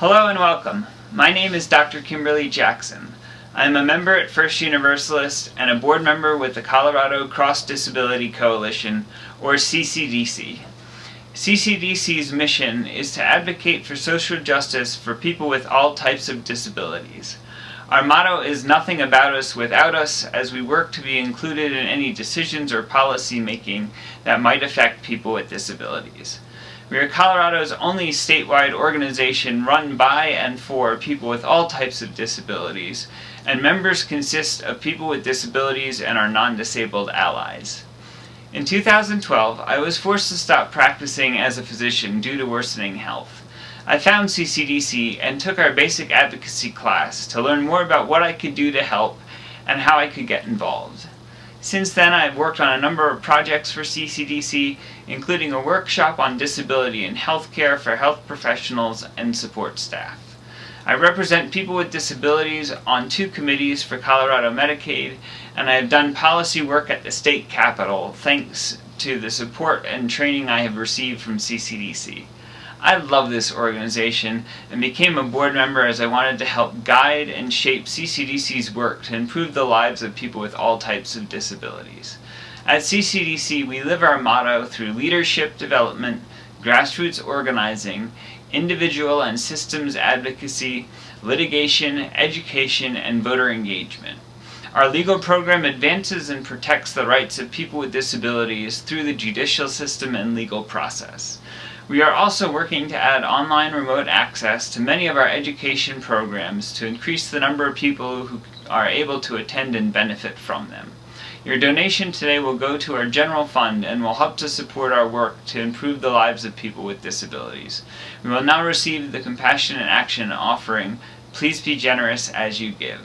Hello and welcome. My name is Dr. Kimberly Jackson. I am a member at First Universalist and a board member with the Colorado Cross Disability Coalition, or CCDC. CCDC's mission is to advocate for social justice for people with all types of disabilities. Our motto is nothing about us without us as we work to be included in any decisions or policy making that might affect people with disabilities. We are Colorado's only statewide organization run by and for people with all types of disabilities, and members consist of people with disabilities and our non-disabled allies. In 2012, I was forced to stop practicing as a physician due to worsening health. I found CCDC and took our basic advocacy class to learn more about what I could do to help and how I could get involved. Since then, I've worked on a number of projects for CCDC, including a workshop on disability in healthcare for health professionals and support staff. I represent people with disabilities on two committees for Colorado Medicaid, and I have done policy work at the state capitol thanks to the support and training I have received from CCDC. I love this organization and became a board member as I wanted to help guide and shape CCDC's work to improve the lives of people with all types of disabilities. At CCDC, we live our motto through leadership development, grassroots organizing, individual and systems advocacy, litigation, education, and voter engagement. Our legal program advances and protects the rights of people with disabilities through the judicial system and legal process. We are also working to add online remote access to many of our education programs to increase the number of people who are able to attend and benefit from them. Your donation today will go to our general fund and will help to support our work to improve the lives of people with disabilities. We will now receive the Compassion Compassionate Action offering, Please Be Generous as You Give.